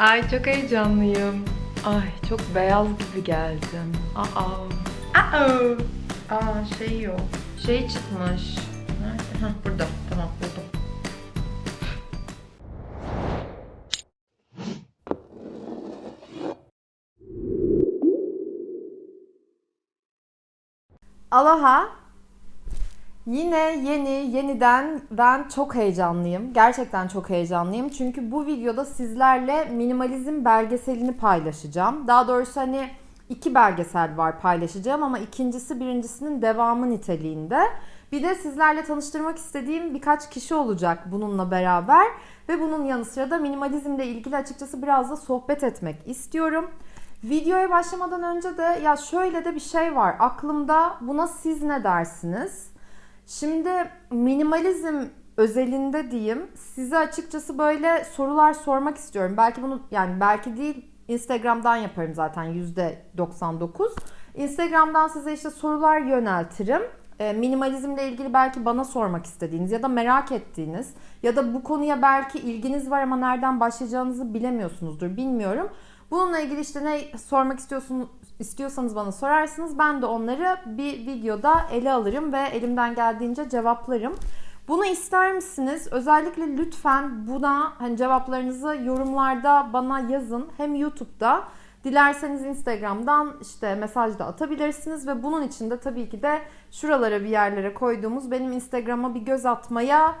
Ay çok heyecanlıyım. Ay çok beyaz gibi geldim. Aa. Aa. Aa şey yok. Şey çıkmış. Nerede? Hah burada. Tamam buldum. Aloha. Yine yeni, yeniden ben çok heyecanlıyım. Gerçekten çok heyecanlıyım. Çünkü bu videoda sizlerle minimalizm belgeselini paylaşacağım. Daha doğrusu hani iki belgesel var paylaşacağım ama ikincisi birincisinin devamı niteliğinde. Bir de sizlerle tanıştırmak istediğim birkaç kişi olacak bununla beraber. Ve bunun yanı sıra da minimalizmle ilgili açıkçası biraz da sohbet etmek istiyorum. Videoya başlamadan önce de ya şöyle de bir şey var aklımda buna siz ne dersiniz? Şimdi minimalizm özelinde diyeyim size açıkçası böyle sorular sormak istiyorum. Belki bunu yani belki değil Instagram'dan yaparım zaten %99. Instagram'dan size işte sorular yöneltirim. E, minimalizmle ilgili belki bana sormak istediğiniz ya da merak ettiğiniz ya da bu konuya belki ilginiz var ama nereden başlayacağınızı bilemiyorsunuzdur bilmiyorum. Bununla ilgili işte ne sormak istiyorsunuz istiyorsanız bana sorarsınız. Ben de onları bir videoda ele alırım ve elimden geldiğince cevaplarım. Bunu ister misiniz? Özellikle lütfen buna hani cevaplarınızı yorumlarda bana yazın. Hem YouTube'da dilerseniz Instagram'dan işte mesaj da atabilirsiniz ve bunun için de tabii ki de şuralara bir yerlere koyduğumuz benim Instagram'a bir göz atmaya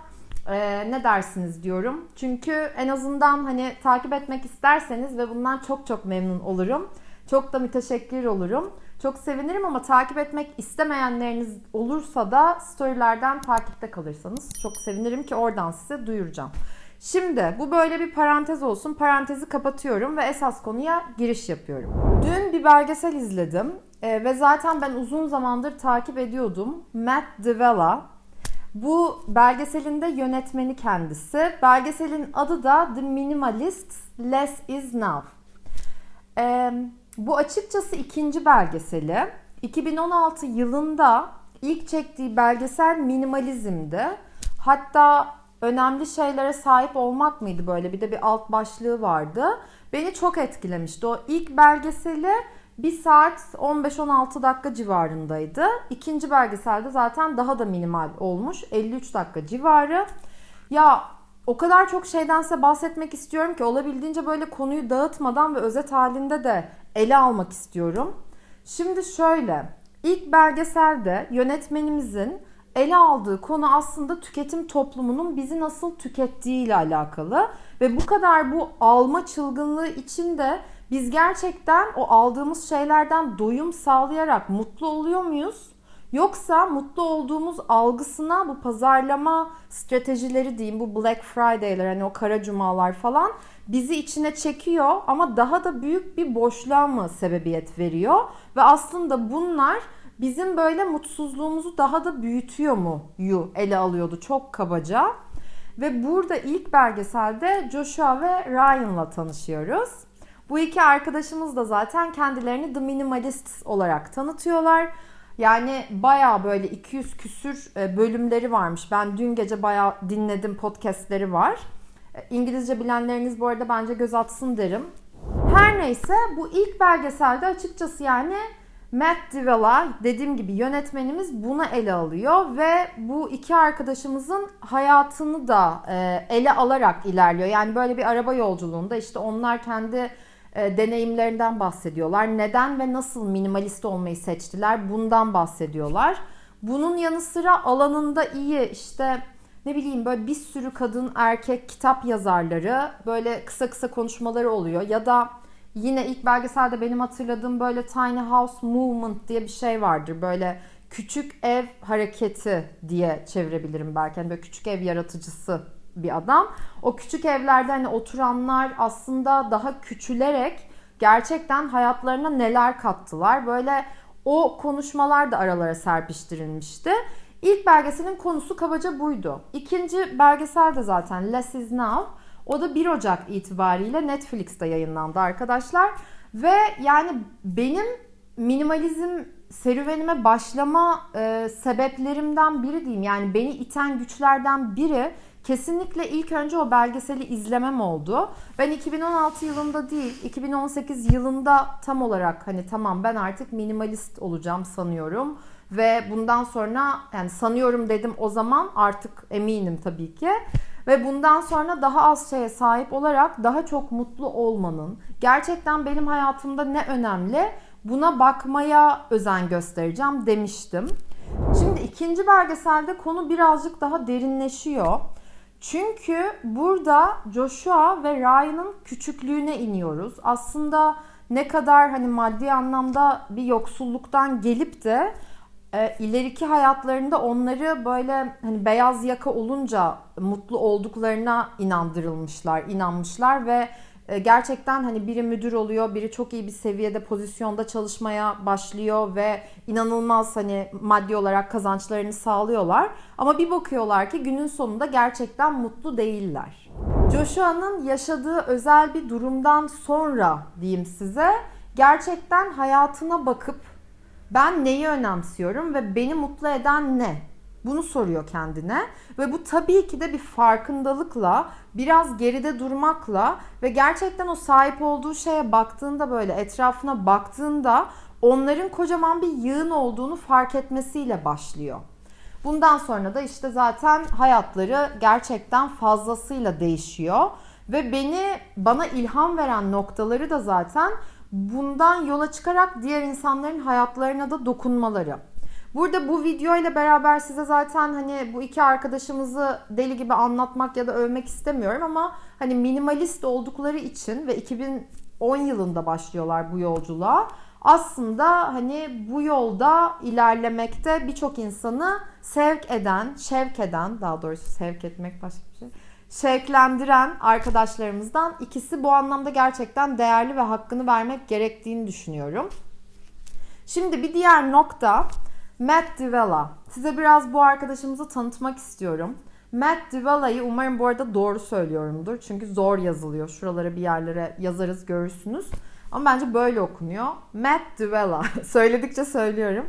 ee, ne dersiniz diyorum. Çünkü en azından hani takip etmek isterseniz ve bundan çok çok memnun olurum. Çok da müteşekkir olurum. Çok sevinirim ama takip etmek istemeyenleriniz olursa da storylerden takipte kalırsanız çok sevinirim ki oradan size duyuracağım. Şimdi bu böyle bir parantez olsun. Parantezi kapatıyorum ve esas konuya giriş yapıyorum. Dün bir belgesel izledim ee, ve zaten ben uzun zamandır takip ediyordum. Matt D'Avella bu belgeselin de yönetmeni kendisi. Belgeselin adı da The Minimalist Less Is Now. Ee, bu açıkçası ikinci belgeseli. 2016 yılında ilk çektiği belgesel minimalizmdi. Hatta önemli şeylere sahip olmak mıydı böyle bir de bir alt başlığı vardı. Beni çok etkilemişti. O ilk belgeseli 1 saat 15-16 dakika civarındaydı. İkinci belgeselde zaten daha da minimal olmuş. 53 dakika civarı. Ya o kadar çok şeyden size bahsetmek istiyorum ki olabildiğince böyle konuyu dağıtmadan ve özet halinde de ele almak istiyorum. Şimdi şöyle, ilk belgeselde yönetmenimizin ele aldığı konu aslında tüketim toplumunun bizi nasıl tükettiği ile alakalı ve bu kadar bu alma çılgınlığı içinde biz gerçekten o aldığımız şeylerden doyum sağlayarak mutlu oluyor muyuz? Yoksa mutlu olduğumuz algısına bu pazarlama stratejileri diyeyim bu Black Friday'ler hani o kara cumalar falan bizi içine çekiyor ama daha da büyük bir boşluğa mı sebebiyet veriyor? Ve aslında bunlar bizim böyle mutsuzluğumuzu daha da büyütüyor mu yu ele alıyordu çok kabaca. Ve burada ilk belgeselde Joshua ve Ryan'la tanışıyoruz. Bu iki arkadaşımız da zaten kendilerini The Minimalists olarak tanıtıyorlar. Yani baya böyle 200 küsür e, bölümleri varmış. Ben dün gece baya dinledim podcastleri var. E, İngilizce bilenleriniz bu arada bence göz atsın derim. Her neyse bu ilk belgeselde açıkçası yani Matt D'Avella dediğim gibi yönetmenimiz bunu ele alıyor ve bu iki arkadaşımızın hayatını da e, ele alarak ilerliyor. Yani böyle bir araba yolculuğunda işte onlar kendi e, deneyimlerinden bahsediyorlar. Neden ve nasıl minimalist olmayı seçtiler bundan bahsediyorlar. Bunun yanı sıra alanında iyi işte ne bileyim böyle bir sürü kadın erkek kitap yazarları böyle kısa kısa konuşmaları oluyor ya da yine ilk belgeselde benim hatırladığım böyle tiny house movement diye bir şey vardır. Böyle küçük ev hareketi diye çevirebilirim belki. Yani böyle küçük ev yaratıcısı bir adam. O küçük evlerde hani oturanlar aslında daha küçülerek gerçekten hayatlarına neler kattılar. Böyle o konuşmalar da aralara serpiştirilmişti. İlk belgeselin konusu kabaca buydu. İkinci belgesel de zaten Less Is Now. O da 1 Ocak itibariyle Netflix'te yayınlandı arkadaşlar. Ve yani benim minimalizm serüvenime başlama e, sebeplerimden biri diyeyim. Yani beni iten güçlerden biri kesinlikle ilk önce o belgeseli izlemem oldu. Ben 2016 yılında değil, 2018 yılında tam olarak hani tamam ben artık minimalist olacağım sanıyorum ve bundan sonra yani sanıyorum dedim o zaman artık eminim tabii ki. Ve bundan sonra daha az şeye sahip olarak daha çok mutlu olmanın gerçekten benim hayatımda ne önemli buna bakmaya özen göstereceğim demiştim. Şimdi ikinci belgeselde konu birazcık daha derinleşiyor. Çünkü burada Joshua ve Ryan'ın küçüklüğüne iniyoruz. Aslında ne kadar hani maddi anlamda bir yoksulluktan gelip de e, ileriki hayatlarında onları böyle hani beyaz yaka olunca mutlu olduklarına inandırılmışlar, inanmışlar ve gerçekten hani biri müdür oluyor, biri çok iyi bir seviyede pozisyonda çalışmaya başlıyor ve inanılmaz hani maddi olarak kazançlarını sağlıyorlar. Ama bir bakıyorlar ki günün sonunda gerçekten mutlu değiller. Joshua'nın yaşadığı özel bir durumdan sonra diyeyim size gerçekten hayatına bakıp ben neyi önemsiyorum ve beni mutlu eden ne? Bunu soruyor kendine ve bu tabii ki de bir farkındalıkla, biraz geride durmakla ve gerçekten o sahip olduğu şeye baktığında böyle etrafına baktığında onların kocaman bir yığın olduğunu fark etmesiyle başlıyor. Bundan sonra da işte zaten hayatları gerçekten fazlasıyla değişiyor ve beni bana ilham veren noktaları da zaten bundan yola çıkarak diğer insanların hayatlarına da dokunmaları. Burada bu video ile beraber size zaten hani bu iki arkadaşımızı deli gibi anlatmak ya da övmek istemiyorum ama hani minimalist oldukları için ve 2010 yılında başlıyorlar bu yolculuğa. Aslında hani bu yolda ilerlemekte birçok insanı sevk eden, şevk eden, daha doğrusu sevk etmek başka bir şey şevklendiren arkadaşlarımızdan ikisi bu anlamda gerçekten değerli ve hakkını vermek gerektiğini düşünüyorum. Şimdi bir diğer nokta Matt Divella. Size biraz bu arkadaşımızı tanıtmak istiyorum. Matt Divella'yı umarım bu arada doğru söylüyorumdur. Çünkü zor yazılıyor. Şuralara bir yerlere yazarız görürsünüz. Ama bence böyle okunuyor. Matt Divella. Söyledikçe söylüyorum.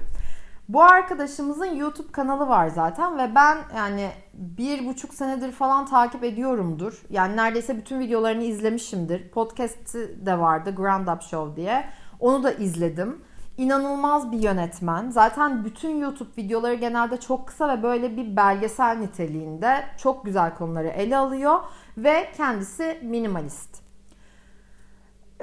Bu arkadaşımızın YouTube kanalı var zaten ve ben yani bir buçuk senedir falan takip ediyorumdur. Yani neredeyse bütün videolarını izlemişimdir. Podcast'i de vardı Grand Up Show diye. Onu da izledim. İnanılmaz bir yönetmen. Zaten bütün YouTube videoları genelde çok kısa ve böyle bir belgesel niteliğinde çok güzel konuları ele alıyor ve kendisi minimalist.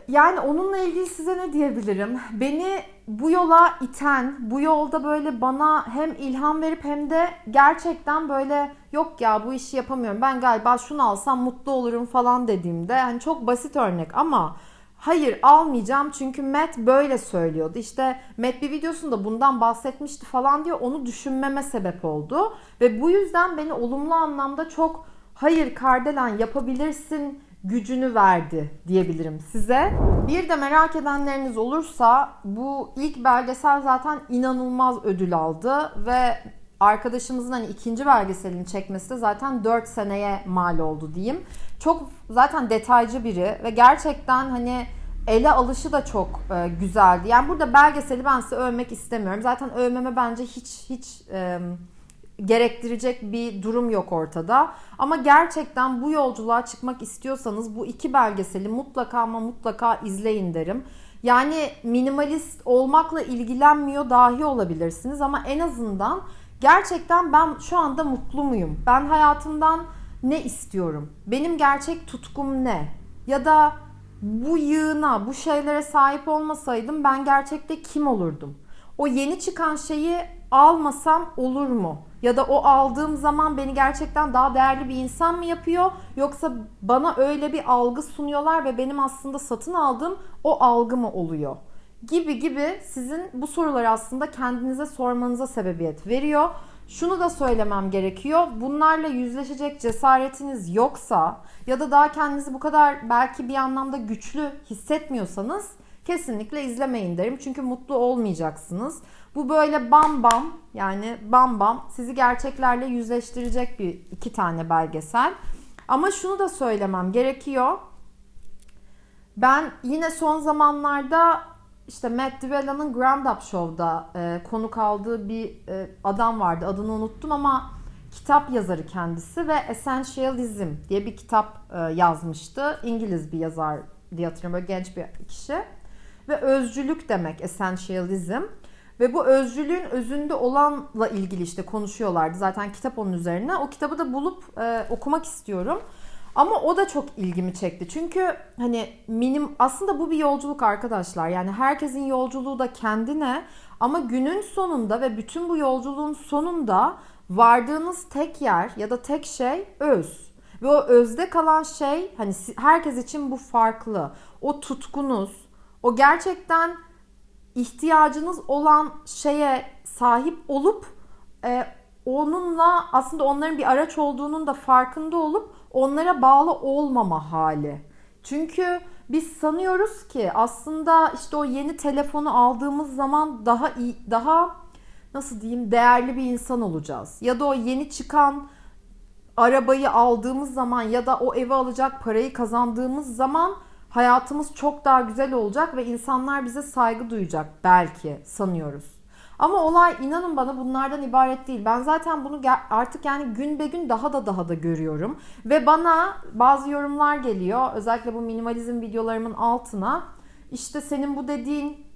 Yani onunla ilgili size ne diyebilirim? Beni bu yola iten, bu yolda böyle bana hem ilham verip hem de gerçekten böyle yok ya bu işi yapamıyorum. Ben galiba şunu alsam mutlu olurum falan dediğimde hani çok basit örnek ama hayır almayacağım çünkü Matt böyle söylüyordu. İşte Matt bir videosunda bundan bahsetmişti falan diyor. Onu düşünmeme sebep oldu ve bu yüzden beni olumlu anlamda çok hayır Kardelen yapabilirsin gücünü verdi diyebilirim size. Bir de merak edenleriniz olursa bu ilk belgesel zaten inanılmaz ödül aldı ve arkadaşımızın hani ikinci belgeselini çekmesi de zaten 4 seneye mal oldu diyeyim. Çok zaten detaycı biri ve gerçekten hani ele alışı da çok e, güzeldi. Yani burada belgeseli ben size övmek istemiyorum. Zaten övmeme bence hiç hiç e, gerektirecek bir durum yok ortada. Ama gerçekten bu yolculuğa çıkmak istiyorsanız bu iki belgeseli mutlaka ama mutlaka izleyin derim. Yani minimalist olmakla ilgilenmiyor dahi olabilirsiniz ama en azından gerçekten ben şu anda mutlu muyum? Ben hayatımdan ne istiyorum? Benim gerçek tutkum ne? Ya da bu yığına, bu şeylere sahip olmasaydım ben gerçekte kim olurdum? O yeni çıkan şeyi almasam olur mu? Ya da o aldığım zaman beni gerçekten daha değerli bir insan mı yapıyor? Yoksa bana öyle bir algı sunuyorlar ve benim aslında satın aldığım o algı mı oluyor? Gibi gibi sizin bu soruları aslında kendinize sormanıza sebebiyet veriyor. Şunu da söylemem gerekiyor. Bunlarla yüzleşecek cesaretiniz yoksa ya da daha kendinizi bu kadar belki bir anlamda güçlü hissetmiyorsanız kesinlikle izlemeyin derim. Çünkü mutlu olmayacaksınız. Bu böyle bam bam yani bam bam sizi gerçeklerle yüzleştirecek bir iki tane belgesel. Ama şunu da söylemem gerekiyor. Ben yine son zamanlarda işte Matt Divella'nın Grand Up Show'da e, konuk aldığı bir e, adam vardı. Adını unuttum ama kitap yazarı kendisi ve Essentialism diye bir kitap e, yazmıştı. İngiliz bir yazar diye hatırlıyorum. Böyle genç bir kişi. Ve özcülük demek Essentialism. Ve bu özcülüğün özünde olanla ilgili işte konuşuyorlardı. Zaten kitap onun üzerine. O kitabı da bulup e, okumak istiyorum. Ama o da çok ilgimi çekti. Çünkü hani minim aslında bu bir yolculuk arkadaşlar. Yani herkesin yolculuğu da kendine ama günün sonunda ve bütün bu yolculuğun sonunda vardığınız tek yer ya da tek şey öz. Ve o özde kalan şey hani herkes için bu farklı. O tutkunuz, o gerçekten ihtiyacınız olan şeye sahip olup e, onunla aslında onların bir araç olduğunun da farkında olup onlara bağlı olmama hali. Çünkü biz sanıyoruz ki aslında işte o yeni telefonu aldığımız zaman daha iyi, daha nasıl diyeyim değerli bir insan olacağız. Ya da o yeni çıkan arabayı aldığımız zaman ya da o evi alacak parayı kazandığımız zaman hayatımız çok daha güzel olacak ve insanlar bize saygı duyacak belki sanıyoruz. Ama olay inanın bana bunlardan ibaret değil. Ben zaten bunu artık yani gün be gün daha da daha da görüyorum. Ve bana bazı yorumlar geliyor. Özellikle bu minimalizm videolarımın altına. İşte senin bu dediğin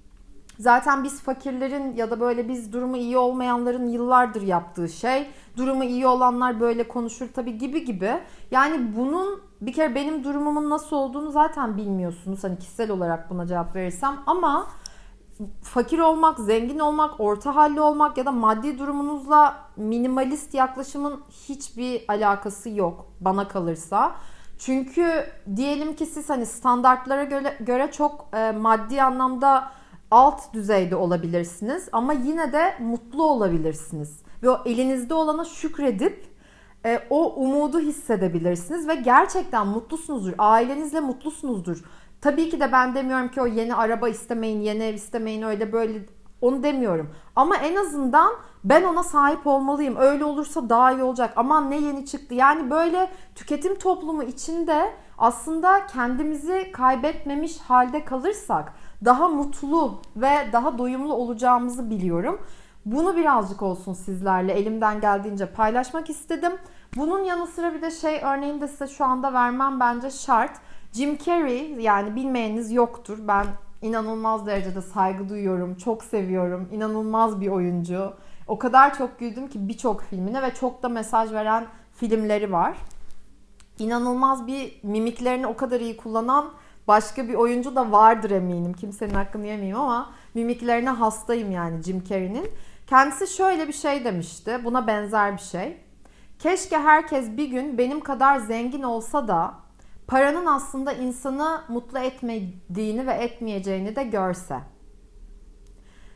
Zaten biz fakirlerin ya da böyle biz durumu iyi olmayanların yıllardır yaptığı şey. Durumu iyi olanlar böyle konuşur tabii gibi gibi. Yani bunun bir kere benim durumumun nasıl olduğunu zaten bilmiyorsunuz. Hani kişisel olarak buna cevap verirsem ama fakir olmak, zengin olmak, orta halli olmak ya da maddi durumunuzla minimalist yaklaşımın hiçbir alakası yok bana kalırsa. Çünkü diyelim ki siz hani standartlara göre, göre çok e, maddi anlamda alt düzeyde olabilirsiniz ama yine de mutlu olabilirsiniz. Ve o elinizde olana şükredip e, o umudu hissedebilirsiniz ve gerçekten mutlusunuzdur. Ailenizle mutlusunuzdur. Tabii ki de ben demiyorum ki o yeni araba istemeyin, yeni ev istemeyin öyle böyle onu demiyorum. Ama en azından ben ona sahip olmalıyım. Öyle olursa daha iyi olacak. Aman ne yeni çıktı. Yani böyle tüketim toplumu içinde aslında kendimizi kaybetmemiş halde kalırsak daha mutlu ve daha doyumlu olacağımızı biliyorum. Bunu birazcık olsun sizlerle elimden geldiğince paylaşmak istedim. Bunun yanı sıra bir de şey örneğini de size şu anda vermem bence şart. Jim Carrey yani bilmeyeniniz yoktur. Ben inanılmaz derecede saygı duyuyorum. Çok seviyorum. İnanılmaz bir oyuncu. O kadar çok güldüm ki birçok filmine ve çok da mesaj veren filmleri var. İnanılmaz bir mimiklerini o kadar iyi kullanan başka bir oyuncu da vardır eminim. Kimsenin hakkını yemeyeyim ama mimiklerine hastayım yani Jim Carrey'nin. Kendisi şöyle bir şey demişti. Buna benzer bir şey. Keşke herkes bir gün benim kadar zengin olsa da paranın aslında insanı mutlu etmediğini ve etmeyeceğini de görse.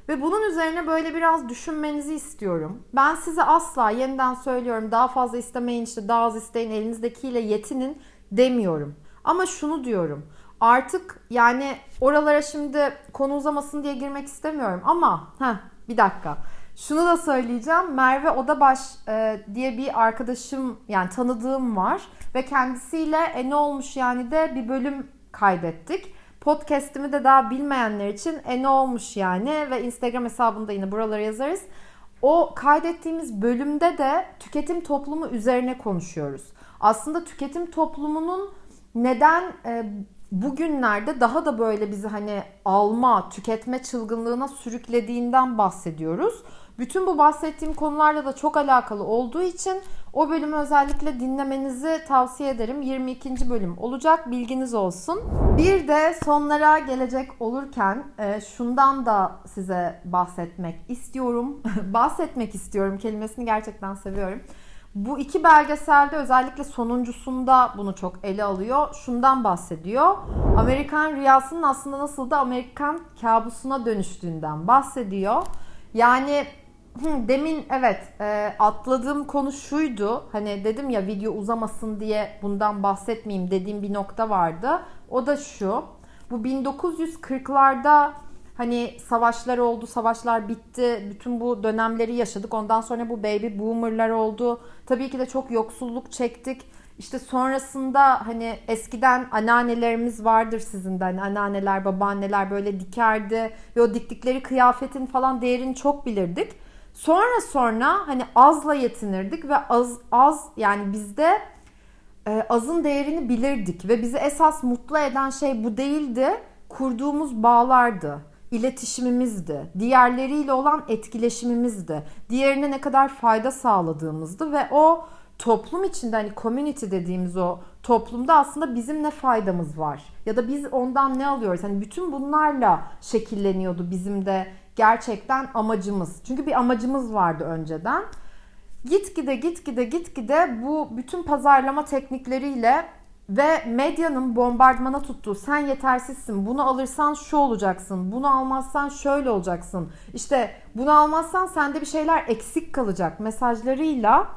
Ve bunun üzerine böyle biraz düşünmenizi istiyorum. Ben size asla yeniden söylüyorum daha fazla istemeyin işte daha az isteyin elinizdekiyle yetinin demiyorum. Ama şunu diyorum. Artık yani oralara şimdi konu uzamasın diye girmek istemiyorum ama heh, bir dakika. Şunu da söyleyeceğim. Merve Odabaş e, diye bir arkadaşım yani tanıdığım var ve kendisiyle e ne olmuş yani de bir bölüm kaydettik. Podcast'imi de daha bilmeyenler için e ne olmuş yani ve Instagram hesabında yine buralara yazarız. O kaydettiğimiz bölümde de tüketim toplumu üzerine konuşuyoruz. Aslında tüketim toplumunun neden e, bugünlerde daha da böyle bizi hani alma, tüketme çılgınlığına sürüklediğinden bahsediyoruz. Bütün bu bahsettiğim konularla da çok alakalı olduğu için o bölümü özellikle dinlemenizi tavsiye ederim. 22. bölüm olacak bilginiz olsun. Bir de sonlara gelecek olurken e, şundan da size bahsetmek istiyorum. bahsetmek istiyorum kelimesini gerçekten seviyorum. Bu iki belgeselde özellikle sonuncusunda bunu çok ele alıyor. Şundan bahsediyor. Amerikan rüyasının aslında nasıl da Amerikan kabusuna dönüştüğünden bahsediyor. Yani demin evet e, atladığım konu şuydu. Hani dedim ya video uzamasın diye bundan bahsetmeyeyim dediğim bir nokta vardı. O da şu. Bu 1940'larda Hani savaşlar oldu, savaşlar bitti. Bütün bu dönemleri yaşadık. Ondan sonra bu baby boomerlar oldu. Tabii ki de çok yoksulluk çektik. İşte sonrasında hani eskiden anneannelerimiz vardır sizin de hani anneanneler, babaanneler böyle dikerdi ve o diktikleri kıyafetin falan değerini çok bilirdik. Sonra sonra hani azla yetinirdik ve az az yani bizde e, azın değerini bilirdik ve bizi esas mutlu eden şey bu değildi. Kurduğumuz bağlardı, iletişimimizdi, diğerleriyle olan etkileşimimizdi, diğerine ne kadar fayda sağladığımızdı ve o toplum içinde hani community dediğimiz o toplumda aslında bizim ne faydamız var ya da biz ondan ne alıyoruz? Hani bütün bunlarla şekilleniyordu bizim de gerçekten amacımız. Çünkü bir amacımız vardı önceden. Gitgide gitgide gitgide bu bütün pazarlama teknikleriyle ve medyanın bombardımana tuttuğu sen yetersizsin, bunu alırsan şu olacaksın, bunu almazsan şöyle olacaksın, işte bunu almazsan sende bir şeyler eksik kalacak mesajlarıyla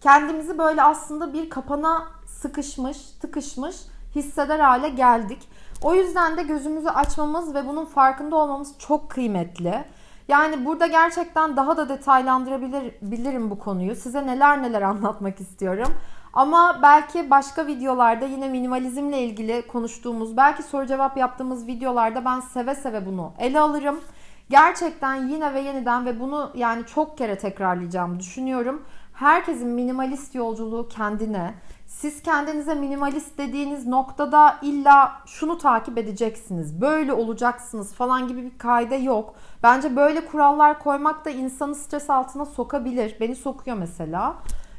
kendimizi böyle aslında bir kapana sıkışmış, tıkışmış hisseder hale geldik. O yüzden de gözümüzü açmamız ve bunun farkında olmamız çok kıymetli. Yani burada gerçekten daha da detaylandırabilir bilirim bu konuyu. Size neler neler anlatmak istiyorum. Ama belki başka videolarda yine minimalizmle ilgili konuştuğumuz, belki soru cevap yaptığımız videolarda ben seve seve bunu ele alırım. Gerçekten yine ve yeniden ve bunu yani çok kere tekrarlayacağım düşünüyorum. Herkesin minimalist yolculuğu kendine. Siz kendinize minimalist dediğiniz noktada illa şunu takip edeceksiniz, böyle olacaksınız falan gibi bir kaide yok. Bence böyle kurallar koymak da insanı stres altına sokabilir. Beni sokuyor mesela.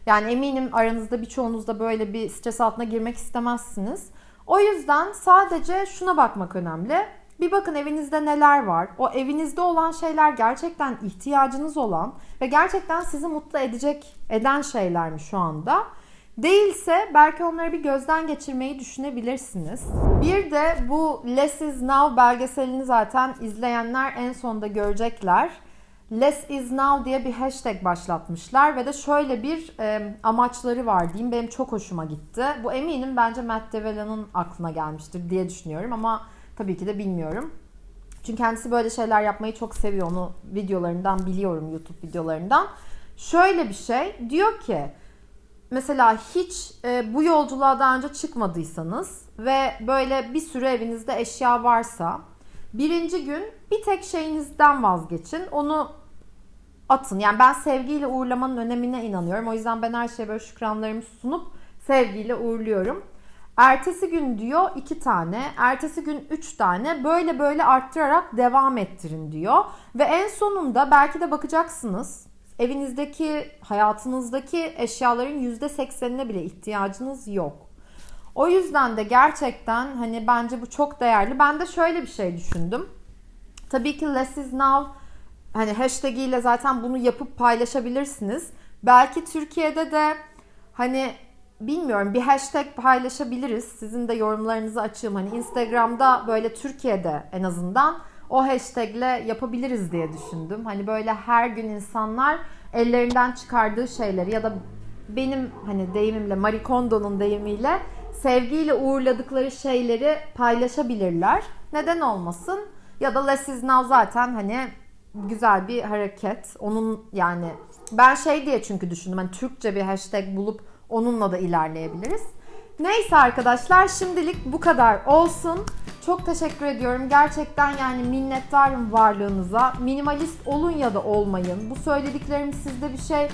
Yani eminim aranızda birçoğunuz da böyle bir stres altına girmek istemezsiniz. O yüzden sadece şuna bakmak önemli. Bir bakın evinizde neler var. O evinizde olan şeyler gerçekten ihtiyacınız olan ve gerçekten sizi mutlu edecek eden şeyler mi şu anda? Değilse belki onları bir gözden geçirmeyi düşünebilirsiniz. Bir de bu Less is Now belgeselini zaten izleyenler en sonda görecekler. Less is Now diye bir hashtag başlatmışlar ve de şöyle bir e, amaçları var diyeyim. Benim çok hoşuma gitti. Bu eminim bence Matt Devella'nın aklına gelmiştir diye düşünüyorum ama tabii ki de bilmiyorum. Çünkü kendisi böyle şeyler yapmayı çok seviyor. Onu videolarından biliyorum YouTube videolarından. Şöyle bir şey diyor ki mesela hiç e, bu yolculuğa daha önce çıkmadıysanız ve böyle bir sürü evinizde eşya varsa birinci gün bir tek şeyinizden vazgeçin. Onu atın. Yani ben sevgiyle uğurlamanın önemine inanıyorum. O yüzden ben her şeye böyle şükranlarımı sunup sevgiyle uğurluyorum. Ertesi gün diyor iki tane, ertesi gün üç tane böyle böyle arttırarak devam ettirin diyor. Ve en sonunda belki de bakacaksınız evinizdeki, hayatınızdaki eşyaların yüzde seksenine bile ihtiyacınız yok. O yüzden de gerçekten hani bence bu çok değerli. Ben de şöyle bir şey düşündüm. Tabii ki Less is Now hani hashtag ile zaten bunu yapıp paylaşabilirsiniz. Belki Türkiye'de de hani bilmiyorum bir hashtag paylaşabiliriz. Sizin de yorumlarınızı açığım. Hani Instagram'da böyle Türkiye'de en azından o hashtagle yapabiliriz diye düşündüm. Hani böyle her gün insanlar ellerinden çıkardığı şeyleri ya da benim hani deyimimle Marie Kondo'nun deyimiyle sevgiyle uğurladıkları şeyleri paylaşabilirler. Neden olmasın? Ya da Less is Now zaten hani güzel bir hareket. Onun yani ben şey diye çünkü düşündüm. Hani Türkçe bir hashtag bulup onunla da ilerleyebiliriz. Neyse arkadaşlar şimdilik bu kadar olsun. Çok teşekkür ediyorum. Gerçekten yani minnettarım varlığınıza. Minimalist olun ya da olmayın. Bu söylediklerim sizde bir şey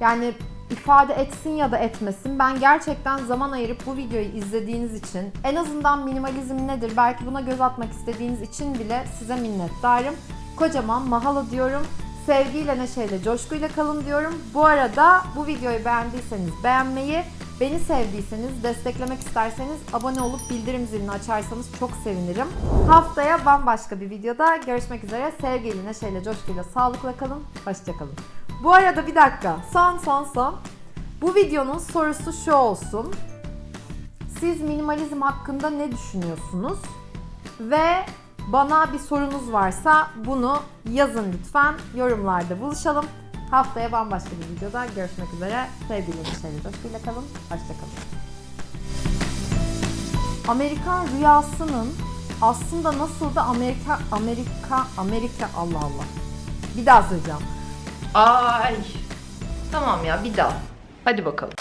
yani ifade etsin ya da etmesin. Ben gerçekten zaman ayırıp bu videoyu izlediğiniz için, en azından minimalizm nedir belki buna göz atmak istediğiniz için bile size minnettarım. Kocaman mahalo diyorum. Sevgiyle, neşeyle, coşkuyla kalın diyorum. Bu arada bu videoyu beğendiyseniz beğenmeyi, beni sevdiyseniz, desteklemek isterseniz abone olup bildirim zilini açarsanız çok sevinirim. Haftaya bambaşka bir videoda görüşmek üzere. Sevgiyle, neşeyle, coşkuyla, sağlıkla kalın. Hoşçakalın. Bu arada bir dakika. Son son son. Bu videonun sorusu şu olsun. Siz minimalizm hakkında ne düşünüyorsunuz? Ve bana bir sorunuz varsa bunu yazın lütfen. Yorumlarda buluşalım. Haftaya bambaşka bir videoda görüşmek üzere. Sevgili neşeyle coşkuyla kalın. Hoşçakalın. Amerikan rüyasının aslında nasıl da Amerika Amerika Amerika Allah Allah. Bir daha söyleyeceğim. Ay. Tamam ya bir daha. Hadi bakalım.